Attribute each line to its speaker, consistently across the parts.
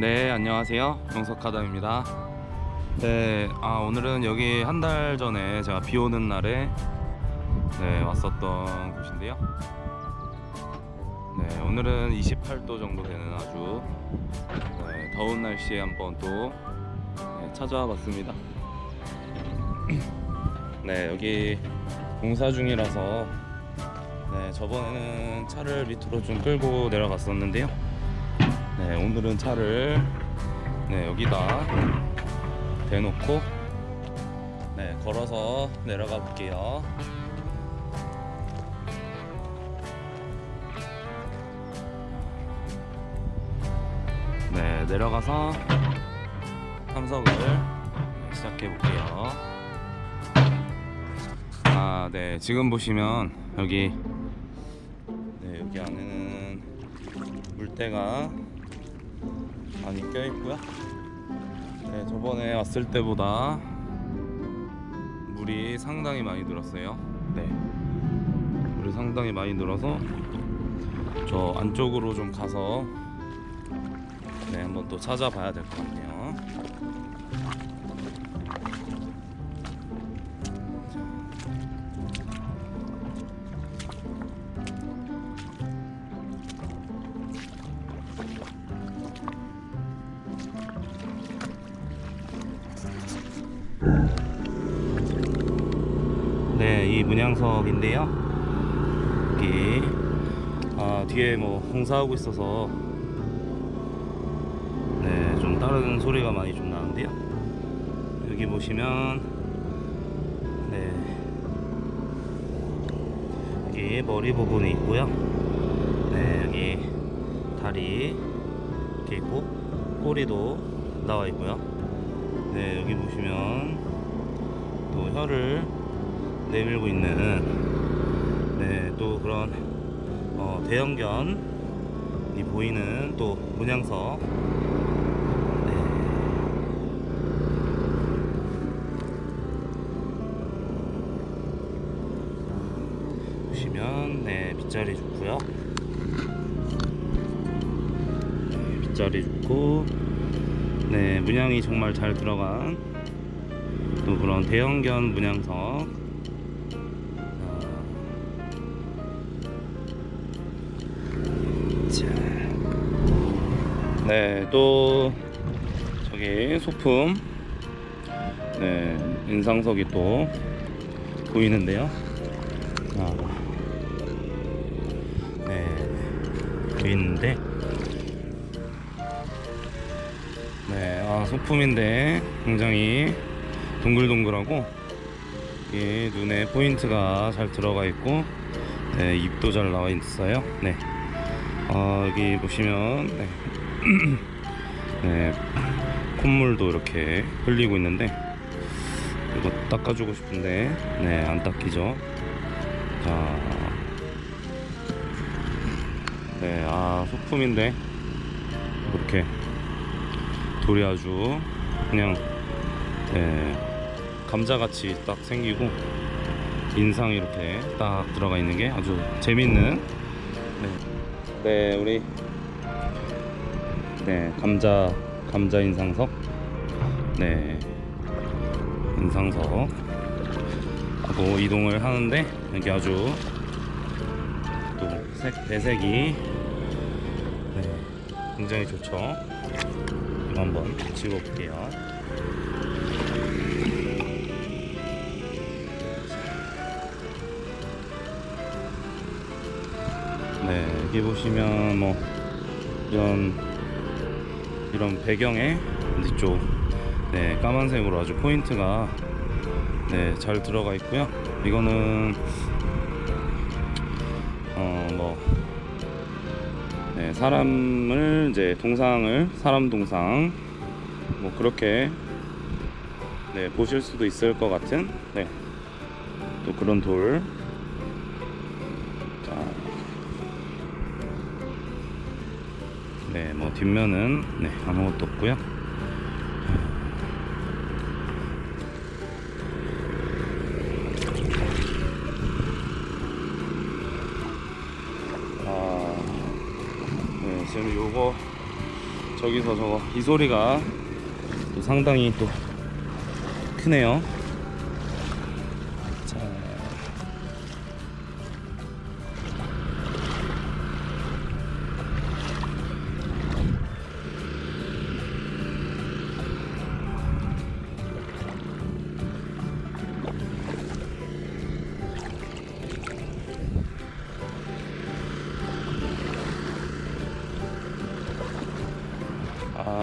Speaker 1: 네 안녕하세요. 영석하담입니다. 네 아, 오늘은 여기 한 달 전에 제가 비 오는 날에 네 왔었던 곳인데요. 네 오늘은 28도 정도 되는 아주 네, 더운 날씨에 한번 또 네, 찾아와 봤습니다. 네 여기 공사 중이라서 네 저번에는 차를 밑으로 좀 끌고 내려갔었는데요 네, 오늘은 차를 네, 여기다 대놓고 네, 걸어서 내려가 볼게요. 네, 내려가서 탐석을 시작해 볼게요. 아, 네, 지금 보시면 여기 네, 여기 안에는 물때가 많이 껴 있고요. 네, 저번에 왔을 때보다 물이 상당히 많이 늘었어요. 네, 물이 상당히 많이 늘어서 저 안쪽으로 좀 가서 네, 한번 또 찾아봐야 될 것 같네요. 네, 이 문양석인데요. 여기 아, 뒤에 뭐 공사하고 있어서 네, 좀 다른 소리가 많이 좀 나는데요. 여기 보시면 네. 여기 머리 부분이 있고요. 네, 여기 다리 이렇게 있고 꼬리도 나와 있고요. 네, 여기 보시면 또 혀를 내밀고 있는 네, 또 그런 어, 대형견이 보이는 또 문양석. 네. 보시면 네 빗자리 좋고요. 네, 빗자리 좋고 네 문양이 정말 잘 들어간 또 그런 대형견 문양석 네, 또 저기 소품 네, 인상석이 또 보이는데요. 아. 네, 보이는데 네, 아, 소품인데 굉장히 동글동글하고 이게 눈에 포인트가 잘 들어가 있고 네, 입도 잘 나와 있어요. 네. 아, 여기 보시면 네. 네, 콧물도 이렇게 흘리고 있는데 이거 닦아주고 싶은데 네, 안 닦이죠. 자, 네, 아 소품인데 이렇게 돌이 아주 그냥 네, 감자같이 딱 생기고 인상이 이렇게 딱 들어가 있는 게 아주 재밌는 네. 네, 우리 네 감자 감자 인상석 네 인상석 하고 이동을 하는데 여기 아주 또 색 배색이 네 굉장히 좋죠. 이거 한번 찍어볼게요. 네, 여기 보시면 뭐 이런 이런 배경에 뒤쪽 네, 까만색으로 아주 포인트가 네, 잘 들어가 있고요. 이거는 어뭐 네, 사람을 이제 동상을 사람 동상 뭐 그렇게 네, 보실 수도 있을 것 같은 네, 또 그런 돌. 자, 네, 뭐 뒷면은 네, 아무것도 없고요. 아, 네, 지금 요거 저기서 저거 이 소리가 또 상당히 또 크네요.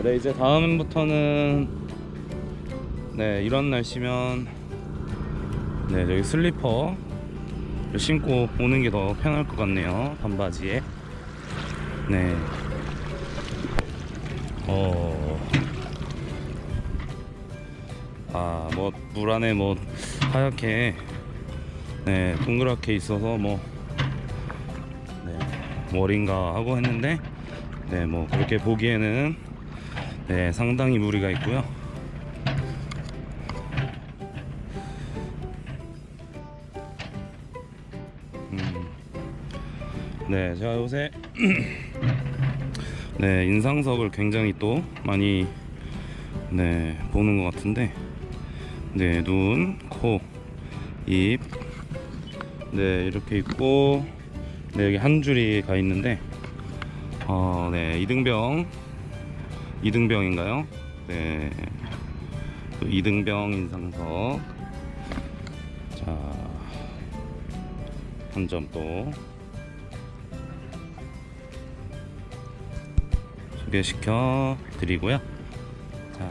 Speaker 1: 아, 네 이제 다음부터는 네 이런 날씨면 네 저기 슬리퍼 신고 오는 게 더 편할 것 같네요 반바지에 네 어. 아, 뭐, 물 안에 뭐, 하얗게, 네, 동그랗게 있어서 뭐, 네, 머린가 하고 했는데, 네, 뭐, 그렇게 보기에는, 네, 상당히 무리가 있고요. 음, 네, 제가 요새 네 인상석을 굉장히 또 많이 네 보는 것 같은데 네 눈, 코, 입, 네 이렇게 있고 네 여기 한 줄이 가 있는데 어네 이등병 이등병인가요? 네. 또 이등병 인상석. 자. 한 점 또 소개시켜 드리고요. 자.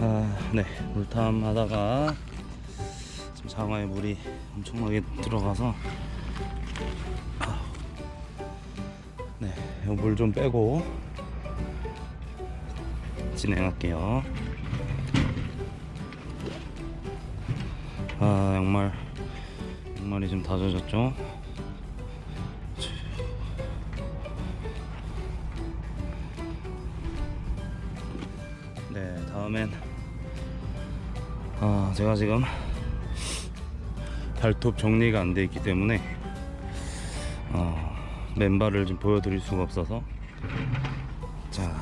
Speaker 1: 아, 네. 물탐 하다가 지금 장화에 물이 엄청나게 들어가서 물 좀 빼고 진행할게요. 아, 양말 양말이 좀 다 젖었죠? 네, 다음엔 아, 제가 지금 발톱 정리가 안 돼 있기 때문에 어, 맨발을 좀 보여드릴 수가 없어서. 자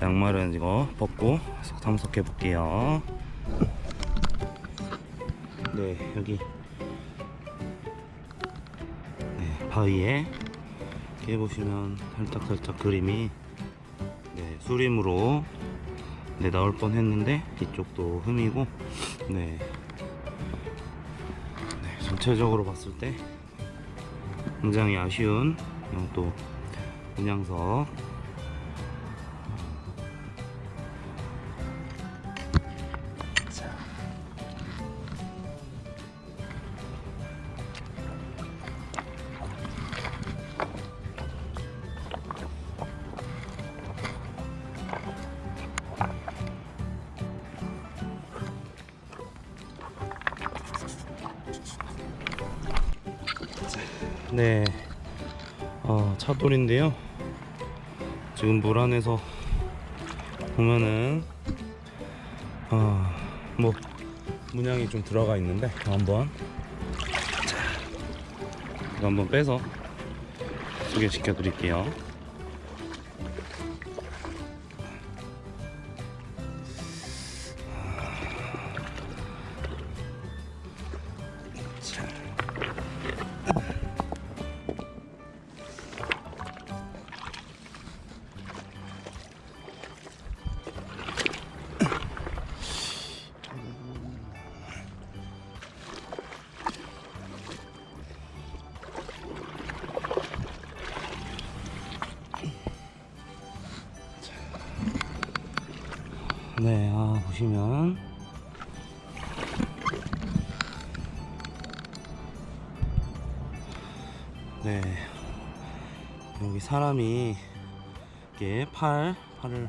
Speaker 1: 양말은 이거 벗고 탐색해 볼게요. 네 여기. 네, 바위에 이렇게 보시면 살짝살짝 그림이 네, 수림으로 네, 나올 뻔 했는데 이쪽도 흠이고 네, 네 전체적으로 봤을 때 굉장히 아쉬운 또 문양석 네, 어, 차돌인데요. 지금 물 안에서 보면은 어, 뭐 문양이 좀 들어가 있는데 한번 자, 이거 한번 빼서 소개시켜 드릴게요. 네, 아, 보시면 네, 여기 사람이 이렇게 팔, 팔을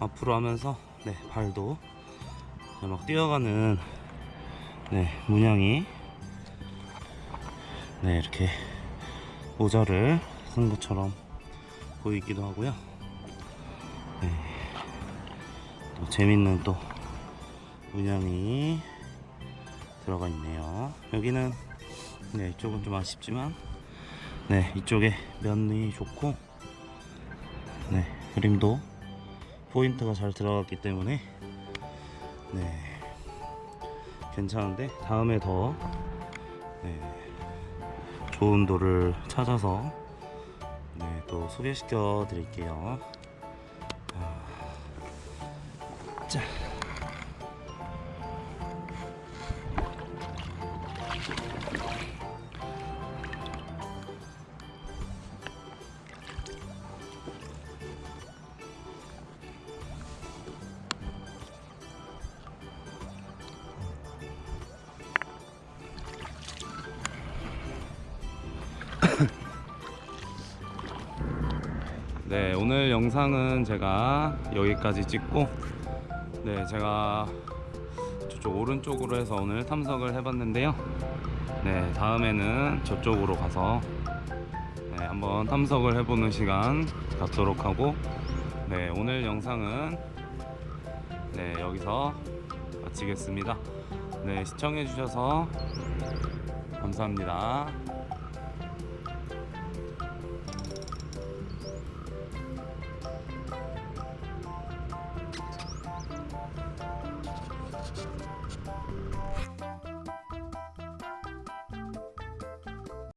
Speaker 1: 앞으로 하면서 네, 발도 네, 막 뛰어가는 네, 문양이 네, 이렇게 모자를 쓴 것처럼 보이기도 하고요. 또 재밌는 또 문양이 들어가 있네요. 여기는 네 이쪽은 좀 아쉽지만 네 이쪽에 면이 좋고 네 그림도 포인트가 잘 들어갔기 때문에 네 괜찮은데 다음에 더 네, 좋은 돌을 찾아서 네, 또 소개시켜 드릴게요. 자. 네, 오늘 영상은 제가 여기까지 찍고, 네, 제가 저쪽 오른쪽으로 해서 오늘 탐석을 해봤는데요. 네, 다음에는 저쪽으로 가서 네, 한번 탐석을 해보는 시간 갖도록 하고, 네, 오늘 영상은 네, 여기서 마치겠습니다. 네, 시청해 주셔서 감사합니다.